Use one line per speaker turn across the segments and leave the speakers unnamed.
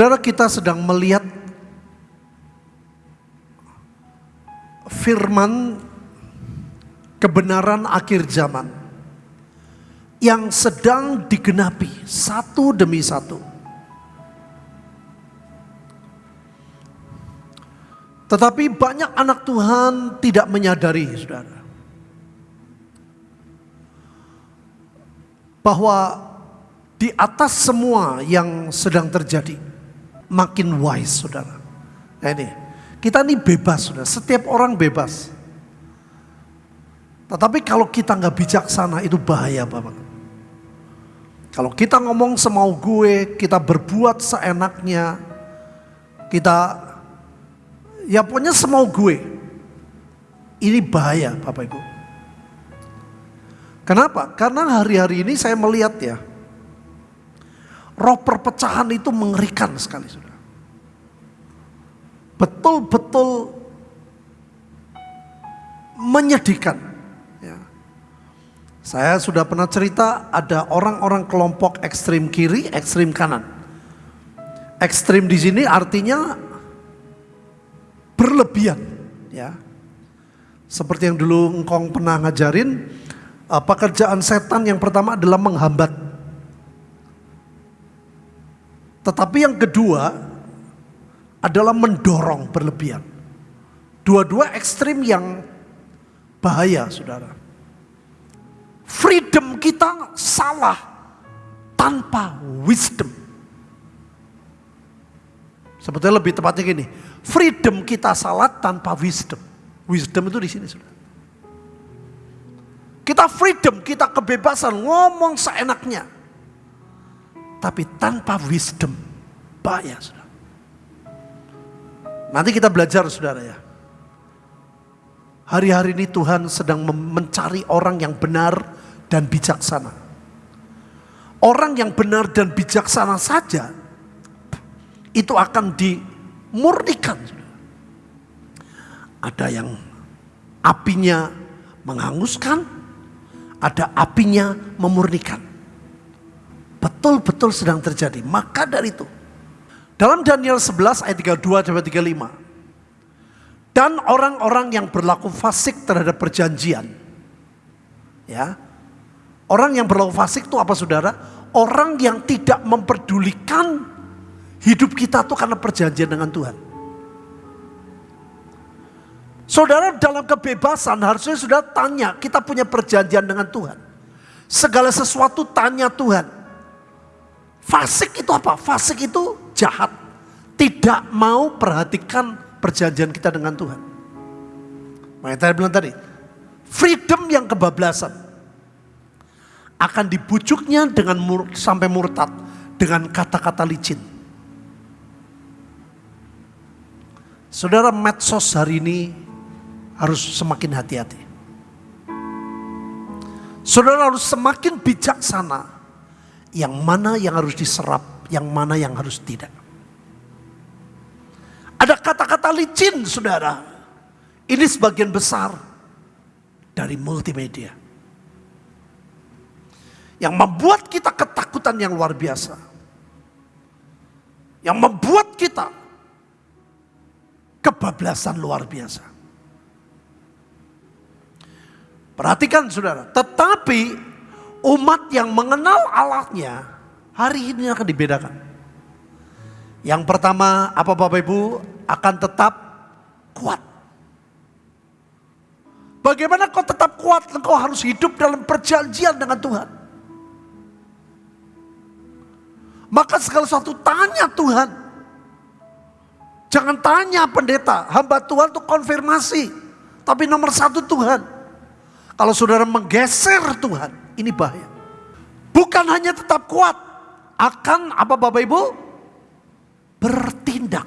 Saudara kita sedang melihat firman kebenaran akhir zaman yang sedang digenapi satu demi satu. Tetapi banyak anak Tuhan tidak menyadari, saudara, bahwa di atas semua yang sedang terjadi, makin wise, saudara. Nah ini, kita ini bebas, saudara. Setiap orang bebas. Tetapi kalau kita nggak bijaksana, itu bahaya, Bapak. Kalau kita ngomong semau gue, kita berbuat seenaknya, kita ya pokoknya semau gue. Ini bahaya Bapak Ibu. Kenapa? Karena hari-hari ini saya melihat ya, roh perpecahan itu mengerikan sekali sudah. Betul-betul menyedihkan. Ya. Saya sudah pernah cerita ada orang-orang kelompok ekstrim kiri, ekstrim kanan. Ekstrim di sini artinya berlebihan ya seperti yang dulu engkong pernah ngajarin uh, pekerjaan setan yang pertama adalah menghambat tetapi yang kedua adalah mendorong berlebihan dua-dua ekstrim yang bahaya saudara freedom kita salah tanpa wisdom sebetulnya lebih tepatnya gini Freedom kita salat tanpa wisdom. Wisdom itu di sini sudah. Kita freedom, kita kebebasan ngomong seenaknya. Tapi tanpa wisdom, bahaya sudah. Nanti kita belajar saudara ya. Hari-hari ini Tuhan sedang mencari orang yang benar dan bijaksana. Orang yang benar dan bijaksana saja itu akan di murnikan. Ada yang apinya menghanguskan, ada apinya memurnikan. Betul-betul sedang terjadi. Maka dari itu, dalam Daniel 11 ayat 32 sampai 35. Dan orang-orang yang berlaku fasik terhadap perjanjian. Ya. Orang yang berlaku fasik itu apa saudara? Orang yang tidak memperdulikan Hidup kita tuh karena perjanjian dengan Tuhan. Saudara dalam kebebasan harusnya sudah tanya, kita punya perjanjian dengan Tuhan. Segala sesuatu tanya Tuhan. Fasik itu apa? Fasik itu jahat. Tidak mau perhatikan perjanjian kita dengan Tuhan. Makanya tadi bilang tadi, freedom yang kebablasan akan dibujuknya dengan mur, sampai murtad dengan kata-kata licin. Saudara medsos hari ini harus semakin hati-hati. Saudara harus semakin bijaksana. Yang mana yang harus diserap, yang mana yang harus tidak. Ada kata-kata licin saudara. Ini sebagian besar dari multimedia. Yang membuat kita ketakutan yang luar biasa. Yang membuat kita kebablasan luar biasa. Perhatikan saudara, tetapi umat yang mengenal Allahnya hari ini akan dibedakan. Yang pertama apa Bapak Ibu akan tetap kuat. Bagaimana kau tetap kuat? Engkau harus hidup dalam perjanjian dengan Tuhan. Maka segala sesuatu tanya Tuhan. Jangan tanya pendeta, hamba Tuhan itu konfirmasi. Tapi nomor satu Tuhan. Kalau saudara menggeser Tuhan, ini bahaya. Bukan hanya tetap kuat, akan apa Bapak Ibu? Bertindak.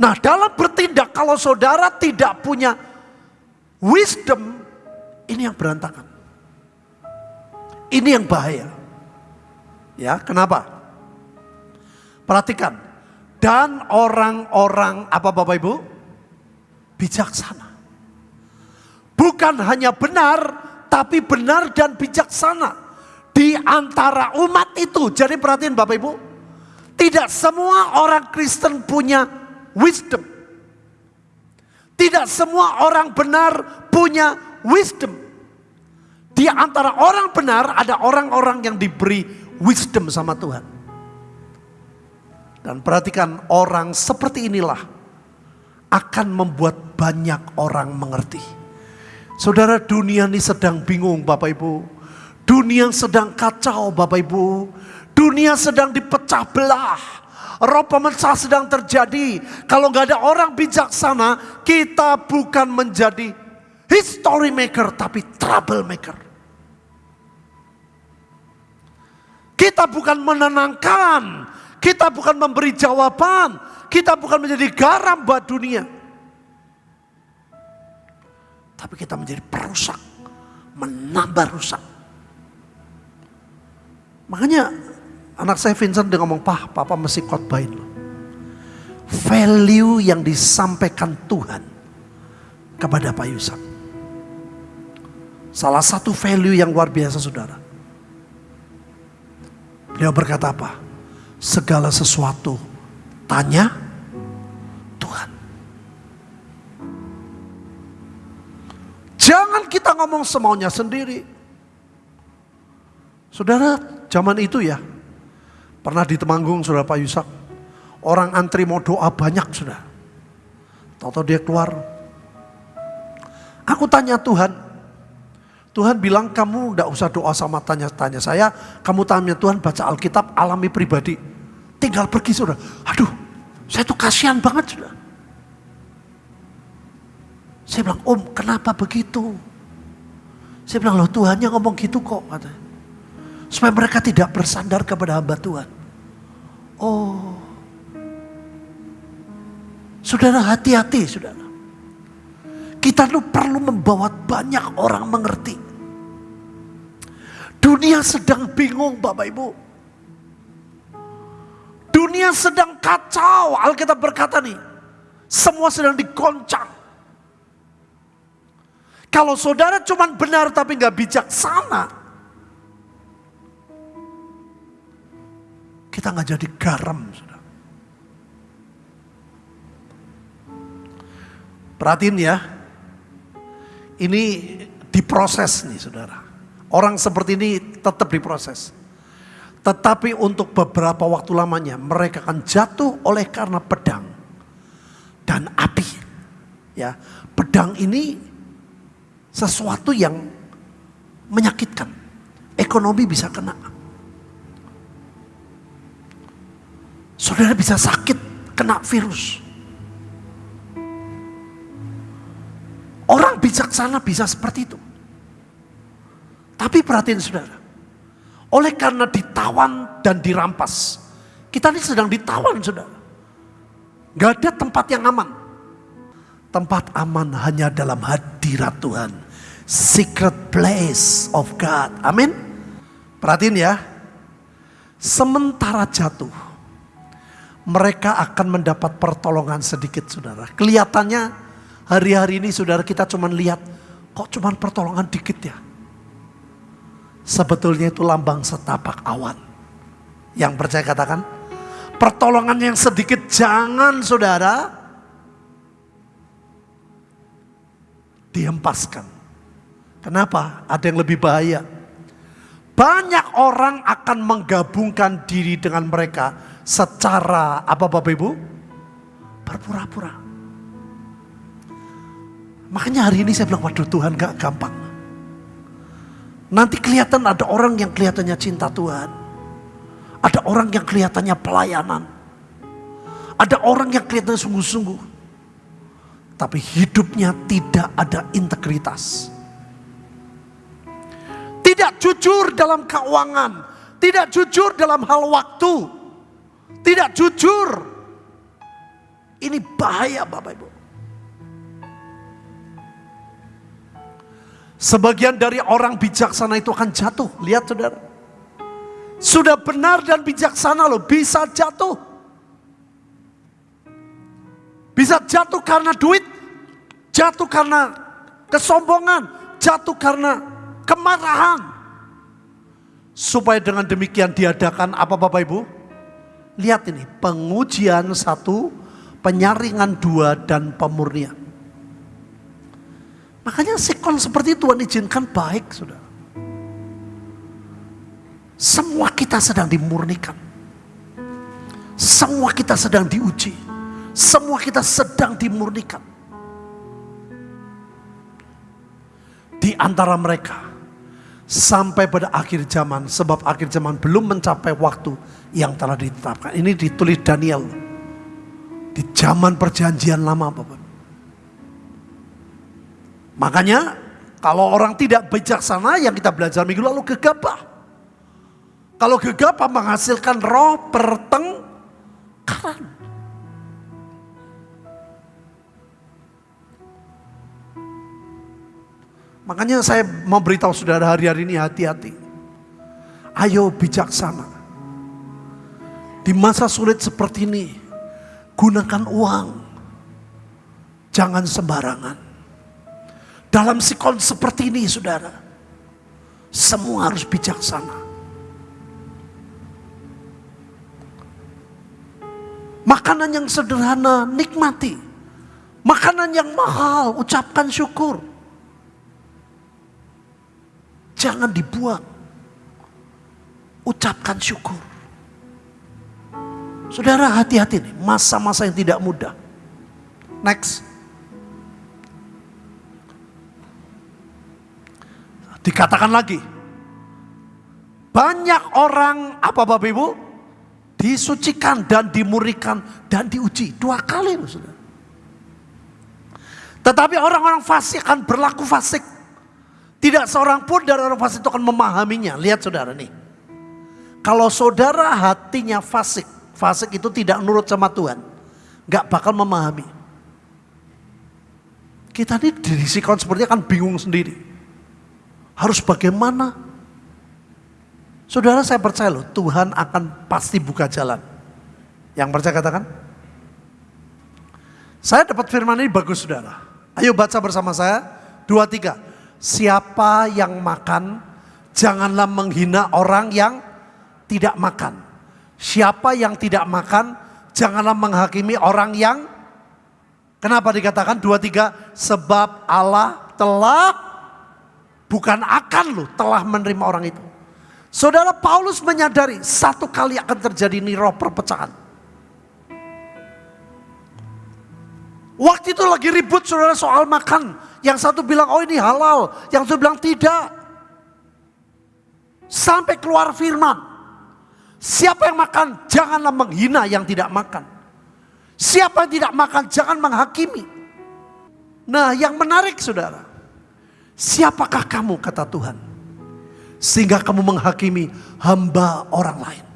Nah dalam bertindak kalau saudara tidak punya wisdom, ini yang berantakan. Ini yang bahaya. Ya, kenapa? Perhatikan. Dan orang-orang apa Bapak Ibu? Bijaksana. Bukan hanya benar, tapi benar dan bijaksana. di antara umat itu. Jadi perhatiin Bapak Ibu, tidak semua orang Kristen punya wisdom. Tidak semua orang benar punya wisdom. Di antara orang benar ada orang-orang yang diberi wisdom sama Tuhan. Dan perhatikan orang seperti inilah akan membuat banyak orang mengerti. Saudara dunia ini sedang bingung Bapak Ibu. Dunia sedang kacau Bapak Ibu. Dunia sedang dipecah belah. Roh pemecah sedang terjadi. Kalau nggak ada orang bijaksana, kita bukan menjadi history maker tapi trouble maker. Kita bukan menenangkan, kita bukan memberi jawaban, kita bukan menjadi garam buat dunia. Tapi kita menjadi perusak, menambah rusak. Makanya anak saya Vincent dia ngomong, Pah, papa mesti khotbahin loh. Value yang disampaikan Tuhan kepada Pak Yusak. Salah satu value yang luar biasa saudara Beliau berkata apa? Segala sesuatu tanya ngomong semaunya sendiri. Saudara, zaman itu ya, pernah di Temanggung, saudara Pak Yusak, orang antri mau doa banyak sudah. Tahu-tahu dia keluar. Aku tanya Tuhan, Tuhan bilang kamu tidak usah doa sama tanya-tanya saya, kamu tanya Tuhan baca Alkitab alami pribadi. Tinggal pergi sudah. Aduh, saya tuh kasihan banget sudah. Saya bilang, om kenapa begitu? Saya bilang, loh Tuhannya ngomong gitu kok. Katanya. Supaya mereka tidak bersandar kepada hamba Tuhan. Oh. Saudara hati-hati saudara. Kita tuh perlu membawa banyak orang mengerti. Dunia sedang bingung Bapak Ibu. Dunia sedang kacau. Alkitab berkata nih. Semua sedang digoncang. Kalau saudara cuma benar tapi nggak bijaksana. Kita nggak jadi garam. Saudara. Perhatiin ya. Ini diproses nih saudara. Orang seperti ini tetap diproses. Tetapi untuk beberapa waktu lamanya mereka akan jatuh oleh karena pedang dan api. Ya, pedang ini sesuatu yang menyakitkan. Ekonomi bisa kena. Saudara bisa sakit, kena virus. Orang bijaksana bisa seperti itu. Tapi perhatiin saudara. Oleh karena ditawan dan dirampas. Kita ini sedang ditawan saudara. Gak ada tempat yang aman. Tempat aman hanya dalam hadirat Tuhan. Secret place of God. Amin. Perhatiin ya. Sementara jatuh. Mereka akan mendapat pertolongan sedikit saudara. Kelihatannya hari-hari ini saudara kita cuma lihat. Kok cuma pertolongan dikit ya sebetulnya itu lambang setapak awan. Yang percaya katakan, pertolongan yang sedikit jangan saudara dihempaskan. Kenapa? Ada yang lebih bahaya. Banyak orang akan menggabungkan diri dengan mereka secara apa Bapak Ibu? Berpura-pura. Makanya hari ini saya bilang, waduh Tuhan gak gampang. Nanti kelihatan ada orang yang kelihatannya cinta Tuhan. Ada orang yang kelihatannya pelayanan. Ada orang yang kelihatannya sungguh-sungguh. Tapi hidupnya tidak ada integritas. Tidak jujur dalam keuangan. Tidak jujur dalam hal waktu. Tidak jujur. Ini bahaya Bapak Ibu. Sebagian dari orang bijaksana itu akan jatuh. Lihat saudara. Sudah benar dan bijaksana loh bisa jatuh. Bisa jatuh karena duit. Jatuh karena kesombongan. Jatuh karena kemarahan. Supaya dengan demikian diadakan apa Bapak Ibu? Lihat ini, pengujian satu, penyaringan dua, dan pemurnian. Makanya sikon seperti Tuhan izinkan baik, sudah. Semua kita sedang dimurnikan. Semua kita sedang diuji. Semua kita sedang dimurnikan. Di antara mereka sampai pada akhir zaman sebab akhir zaman belum mencapai waktu yang telah ditetapkan. Ini ditulis Daniel di zaman perjanjian lama Bapak. Makanya kalau orang tidak bijaksana yang kita belajar minggu lalu gegabah. Kalau gegabah menghasilkan roh pertengkaran. Makanya saya mau beritahu saudara hari-hari ini hati-hati. Ayo bijaksana. Di masa sulit seperti ini, gunakan uang. Jangan sembarangan. Dalam sikon seperti ini saudara, semua harus bijaksana. Makanan yang sederhana nikmati. Makanan yang mahal ucapkan syukur. Jangan dibuang. Ucapkan syukur. Saudara hati-hati nih, masa-masa yang tidak mudah. Next. Dikatakan lagi. Banyak orang, apa Bapak Ibu? Disucikan dan dimurikan dan diuji. Dua kali loh saudara. Tetapi orang-orang fasik akan berlaku fasik tidak seorang pun dari orang fasik itu akan memahaminya. Lihat saudara nih. Kalau saudara hatinya fasik, fasik itu tidak nurut sama Tuhan. Gak bakal memahami. Kita ini di sikon seperti akan bingung sendiri. Harus bagaimana? Saudara saya percaya loh, Tuhan akan pasti buka jalan. Yang percaya katakan? Saya dapat firman ini bagus saudara. Ayo baca bersama saya. Dua, tiga siapa yang makan, janganlah menghina orang yang tidak makan. Siapa yang tidak makan, janganlah menghakimi orang yang Kenapa dikatakan dua tiga? Sebab Allah telah bukan akan loh telah menerima orang itu. Saudara Paulus menyadari satu kali akan terjadi roh perpecahan. Waktu itu lagi ribut saudara soal makan. Yang satu bilang, oh ini halal. Yang satu bilang tidak. Sampai keluar firman. Siapa yang makan, janganlah menghina yang tidak makan. Siapa yang tidak makan, jangan menghakimi. Nah yang menarik saudara. Siapakah kamu kata Tuhan. Sehingga kamu menghakimi hamba orang lain.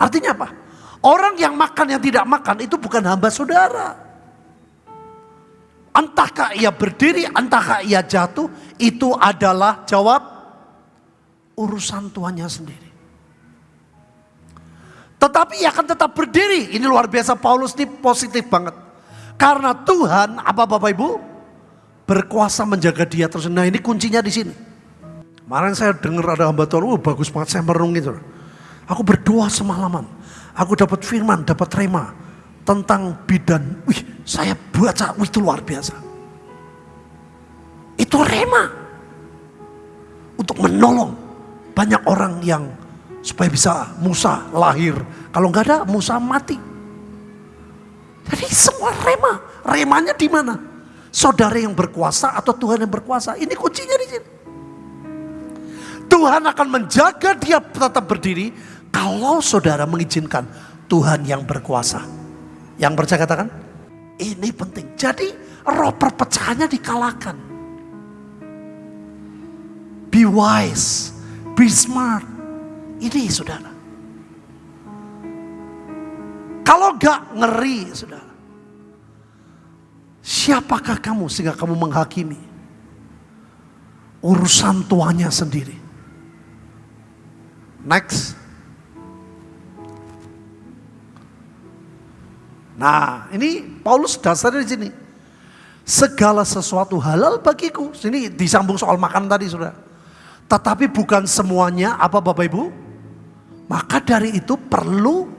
Artinya apa? Orang yang makan yang tidak makan itu bukan hamba saudara. Entahkah ia berdiri, entahkah ia jatuh, itu adalah jawab urusan tuannya sendiri. Tetapi ia akan tetap berdiri. Ini luar biasa Paulus ini positif banget. Karena Tuhan, apa Bapak Ibu? Berkuasa menjaga dia terus. Nah ini kuncinya di sini. Kemarin saya dengar ada hamba Tuhan, oh, bagus banget saya merenung itu. Aku berdoa semalaman. Aku dapat firman, dapat rema tentang bidan. Wih, saya baca, itu luar biasa. Itu rema. Untuk menolong banyak orang yang supaya bisa Musa lahir. Kalau nggak ada Musa mati. Jadi semua rema. Remanya di mana? Saudara yang berkuasa atau Tuhan yang berkuasa? Ini kuncinya di sini. Tuhan akan menjaga dia tetap berdiri kalau saudara mengizinkan Tuhan yang berkuasa. Yang percaya katakan, ini penting. Jadi roh perpecahannya dikalahkan. Be wise, be smart. Ini saudara. Kalau gak ngeri saudara. Siapakah kamu sehingga kamu menghakimi? Urusan tuanya sendiri. Next. Nah, ini Paulus dasarnya di sini. Segala sesuatu halal bagiku. Sini disambung soal makan tadi, Saudara. Tetapi bukan semuanya apa Bapak Ibu? Maka dari itu perlu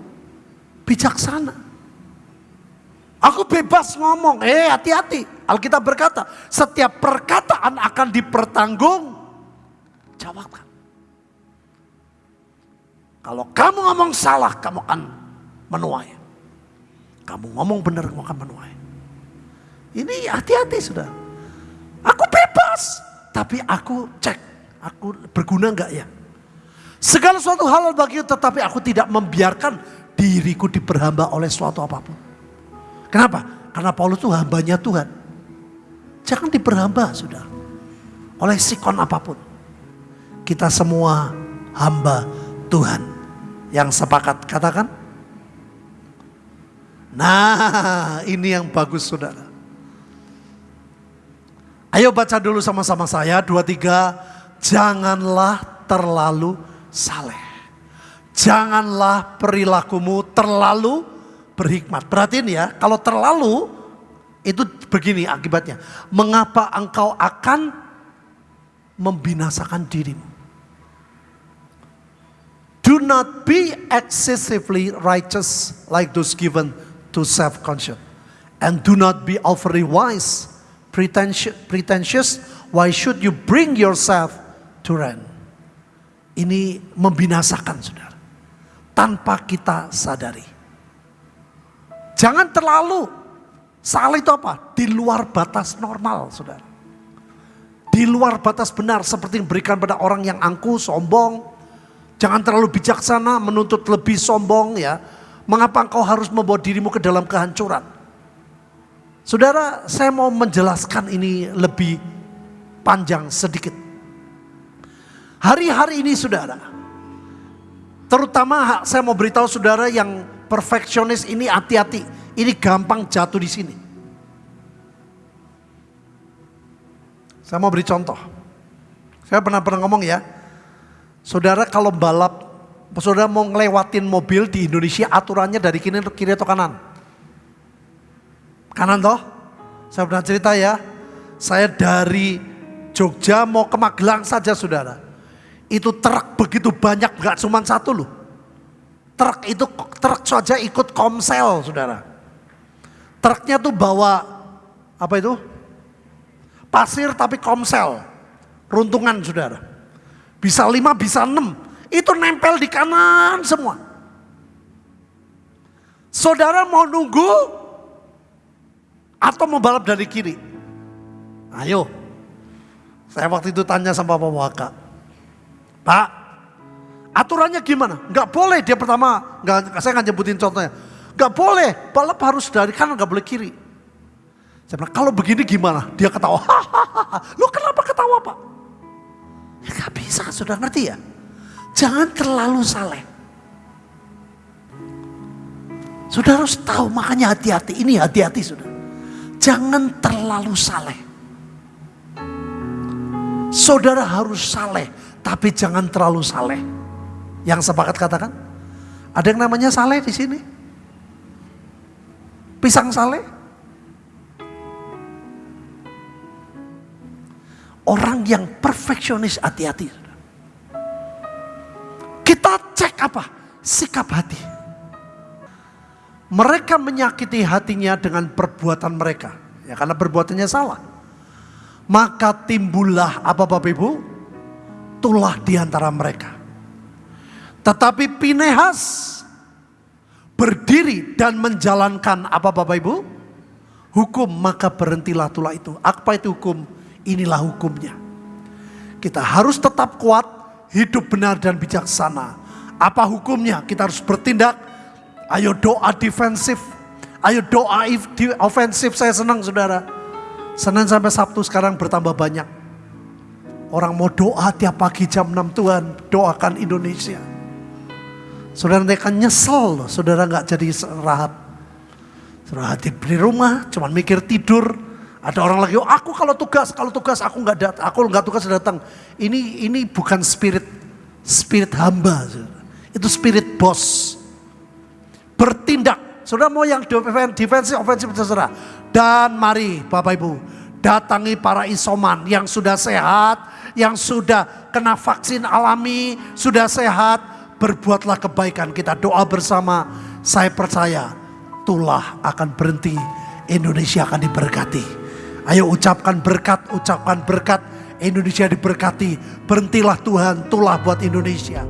bijaksana. Aku bebas ngomong, eh hati-hati. Alkitab berkata, setiap perkataan akan dipertanggung jawabkan. Kalau kamu ngomong salah, kamu akan menuai. Kamu ngomong benar, kamu akan menuai. Ini hati-hati sudah. Aku bebas, tapi aku cek, aku berguna enggak ya? Segala suatu hal bagi tetapi aku tidak membiarkan diriku diperhamba oleh suatu apa pun. Kenapa? Karena Paulus itu hambanya Tuhan. Jangan diperhamba sudah. Oleh sikon apa pun. Kita semua hamba Tuhan. Yang sepakat katakan. Nah ini yang bagus saudara. Ayo baca dulu sama-sama saya. Dua tiga. Janganlah terlalu saleh. Janganlah perilakumu terlalu berhikmat. Perhatiin ya, kalau terlalu itu begini akibatnya. Mengapa engkau akan membinasakan dirimu? Do not be excessively righteous like those given to self-conscious. And do not be overly wise, pretentious. Why should you bring yourself to rent? ini membinasakan saudara. Tanpa kita sadari. Jangan terlalu salah itu apa? Di luar batas normal saudara. Di luar batas benar seperti yang berikan pada orang yang angkuh, sombong. Jangan terlalu bijaksana menuntut lebih sombong ya. Mengapa engkau harus membawa dirimu ke dalam kehancuran? Saudara, saya mau menjelaskan ini lebih panjang sedikit. Hari-hari ini saudara, terutama saya mau beritahu saudara yang perfeksionis ini hati-hati. Ini gampang jatuh di sini. Saya mau beri contoh. Saya pernah pernah ngomong ya, saudara kalau balap, saudara mau ngelewatin mobil di Indonesia aturannya dari kiri, kiri atau kanan? Kanan toh? Saya pernah cerita ya, saya dari Jogja mau ke Magelang saja saudara itu truk begitu banyak gak cuma satu loh. Truk itu truk saja ikut komsel saudara. Truknya tuh bawa apa itu? Pasir tapi komsel. Runtungan saudara. Bisa lima, bisa enam. Itu nempel di kanan semua. Saudara mau nunggu atau mau balap dari kiri? Ayo. Saya waktu itu tanya sama Bapak Waka. Pak, aturannya gimana? Gak boleh dia pertama, gak, saya nggak nyebutin contohnya. Gak boleh, balap harus dari kanan, gak boleh kiri. Saya bilang, kalau begini gimana? Dia ketawa, hahaha. Lu kenapa ketawa pak? Ya gak bisa, sudah ngerti ya? Jangan terlalu saleh. Sudah harus tahu, makanya hati-hati. Ini hati-hati sudah. Jangan terlalu saleh. Saudara harus saleh tapi jangan terlalu saleh. Yang sepakat katakan, ada yang namanya saleh di sini. Pisang saleh. Orang yang perfeksionis hati-hati. Apa? Sikap hati. Mereka menyakiti hatinya dengan perbuatan mereka. Ya karena perbuatannya salah. Maka timbullah apa Bapak Ibu? tulah di antara mereka. Tetapi Pinehas berdiri dan menjalankan apa Bapak Ibu? Hukum maka berhentilah tulah itu. Apa itu hukum? Inilah hukumnya. Kita harus tetap kuat, hidup benar dan bijaksana. Apa hukumnya? Kita harus bertindak. Ayo doa defensif. Ayo doa ofensif. Saya senang saudara. Senin sampai Sabtu sekarang bertambah banyak Orang mau doa tiap pagi jam 6 Tuhan, doakan Indonesia. Saudara nanti akan nyesel loh, saudara nggak jadi rahat. Saudara di rumah, cuman mikir tidur. Ada orang lagi, oh, aku kalau tugas, kalau tugas aku nggak datang, aku nggak tugas datang. Ini ini bukan spirit spirit hamba. Itu spirit bos. Bertindak, saudara mau yang defensif, ofensif terserah. Dan mari Bapak Ibu, datangi para isoman yang sudah sehat, yang sudah kena vaksin alami, sudah sehat, berbuatlah kebaikan. Kita doa bersama, saya percaya tulah akan berhenti, Indonesia akan diberkati. Ayo ucapkan berkat, ucapkan berkat, Indonesia diberkati. Berhentilah Tuhan, tulah buat Indonesia.